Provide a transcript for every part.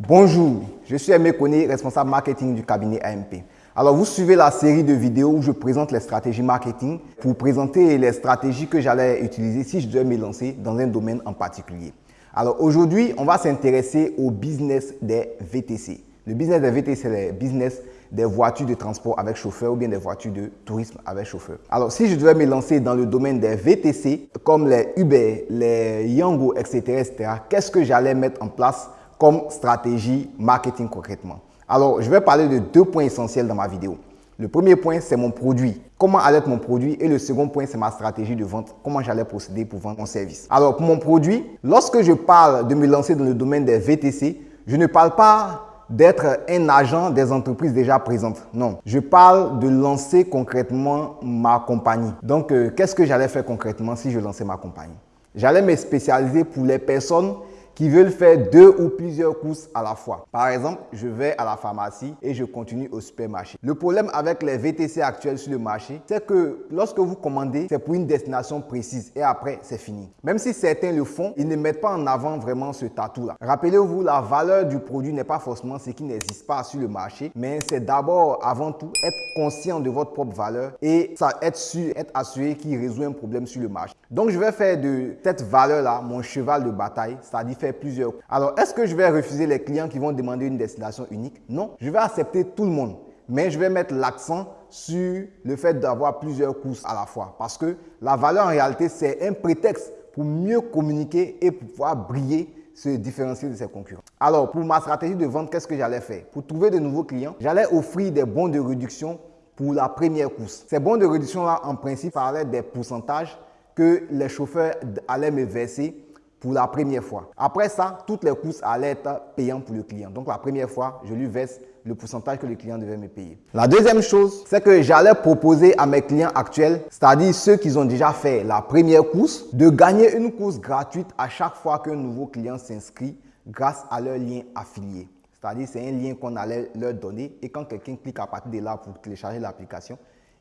Bonjour, je suis Aimé Koné, responsable marketing du cabinet AMP. Alors, vous suivez la série de vidéos où je présente les stratégies marketing pour présenter les stratégies que j'allais utiliser si je devais me lancer dans un domaine en particulier. Alors, aujourd'hui, on va s'intéresser au business des VTC. Le business des VTC, c'est le business des voitures de transport avec chauffeur ou bien des voitures de tourisme avec chauffeur. Alors, si je devais me lancer dans le domaine des VTC, comme les Uber, les Yango, etc., etc., qu'est-ce que j'allais mettre en place comme stratégie marketing concrètement. Alors, je vais parler de deux points essentiels dans ma vidéo. Le premier point, c'est mon produit. Comment allait être mon produit? Et le second point, c'est ma stratégie de vente. Comment j'allais procéder pour vendre mon service. Alors, pour mon produit, lorsque je parle de me lancer dans le domaine des VTC, je ne parle pas d'être un agent des entreprises déjà présentes. Non, je parle de lancer concrètement ma compagnie. Donc, euh, qu'est-ce que j'allais faire concrètement si je lançais ma compagnie? J'allais me spécialiser pour les personnes qui veulent faire deux ou plusieurs courses à la fois. Par exemple, je vais à la pharmacie et je continue au supermarché. Le problème avec les VTC actuels sur le marché, c'est que lorsque vous commandez, c'est pour une destination précise et après, c'est fini. Même si certains le font, ils ne mettent pas en avant vraiment ce tatou-là. Rappelez-vous, la valeur du produit n'est pas forcément ce qui n'existe pas sur le marché, mais c'est d'abord, avant tout, être conscient de votre propre valeur et ça, être sûr, être assuré qu'il résout un problème sur le marché. Donc, je vais faire de cette valeur-là mon cheval de bataille, c'est-à-dire faire plusieurs. Alors, est-ce que je vais refuser les clients qui vont demander une destination unique? Non, je vais accepter tout le monde. Mais je vais mettre l'accent sur le fait d'avoir plusieurs courses à la fois. Parce que la valeur en réalité, c'est un prétexte pour mieux communiquer et pour pouvoir briller se différencier de ses concurrents. Alors, pour ma stratégie de vente, qu'est-ce que j'allais faire? Pour trouver de nouveaux clients, j'allais offrir des bons de réduction pour la première course. Ces bons de réduction-là, en principe, parlaient des pourcentages que les chauffeurs allaient me verser pour la première fois. Après ça, toutes les courses allaient être payantes pour le client. Donc la première fois, je lui verse le pourcentage que le client devait me payer. La deuxième chose, c'est que j'allais proposer à mes clients actuels, c'est-à-dire ceux qui ont déjà fait la première course, de gagner une course gratuite à chaque fois qu'un nouveau client s'inscrit grâce à leur lien affilié. C'est-à-dire c'est un lien qu'on allait leur donner et quand quelqu'un clique à partir de là pour télécharger l'application,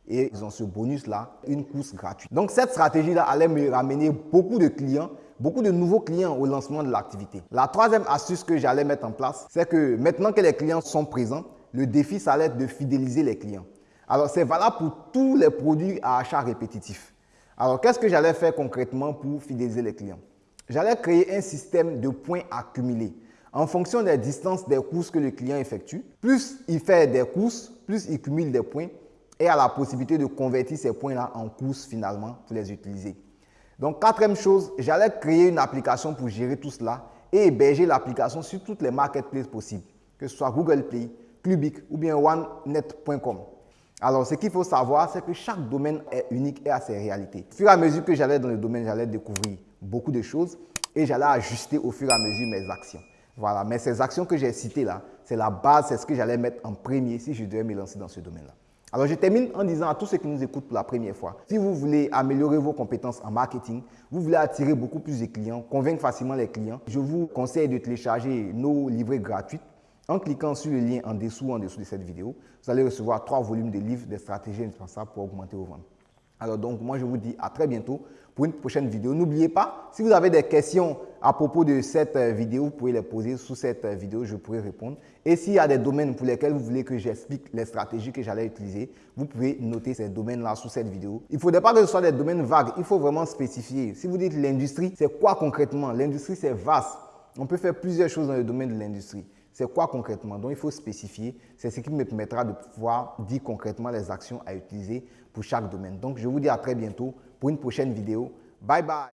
et ils ont ce bonus-là, une course gratuite. Donc cette stratégie-là allait me ramener beaucoup de clients beaucoup de nouveaux clients au lancement de l'activité. La troisième astuce que j'allais mettre en place, c'est que maintenant que les clients sont présents, le défi, ça allait être de fidéliser les clients. Alors, c'est valable pour tous les produits à achat répétitif. Alors, qu'est-ce que j'allais faire concrètement pour fidéliser les clients? J'allais créer un système de points accumulés. En fonction des distances des courses que le client effectue, plus il fait des courses, plus il cumule des points et a la possibilité de convertir ces points-là en courses finalement pour les utiliser. Donc, quatrième chose, j'allais créer une application pour gérer tout cela et héberger l'application sur toutes les marketplaces possibles, que ce soit Google Play, Clubic ou bien OneNet.com. Alors, ce qu'il faut savoir, c'est que chaque domaine est unique et a ses réalités. Au fur et à mesure que j'allais dans le domaine, j'allais découvrir beaucoup de choses et j'allais ajuster au fur et à mesure mes actions. Voilà, mais ces actions que j'ai citées là, c'est la base, c'est ce que j'allais mettre en premier si je devais me lancer dans ce domaine-là. Alors, je termine en disant à tous ceux qui nous écoutent pour la première fois, si vous voulez améliorer vos compétences en marketing, vous voulez attirer beaucoup plus de clients, convaincre facilement les clients, je vous conseille de télécharger nos livrets gratuits en cliquant sur le lien en dessous en dessous de cette vidéo. Vous allez recevoir trois volumes de livres des stratégies indispensables pour augmenter vos ventes. Alors donc, moi, je vous dis à très bientôt pour une prochaine vidéo. N'oubliez pas, si vous avez des questions à propos de cette euh, vidéo, vous pouvez les poser sous cette euh, vidéo, je pourrai répondre. Et s'il y a des domaines pour lesquels vous voulez que j'explique les stratégies que j'allais utiliser, vous pouvez noter ces domaines-là sous cette vidéo. Il ne faudrait pas que ce soit des domaines vagues, il faut vraiment spécifier. Si vous dites l'industrie, c'est quoi concrètement? L'industrie, c'est vaste. On peut faire plusieurs choses dans le domaine de l'industrie. C'est quoi concrètement? Donc, il faut spécifier. C'est ce qui me permettra de pouvoir dire concrètement les actions à utiliser pour chaque domaine. Donc, je vous dis à très bientôt pour une prochaine vidéo. Bye bye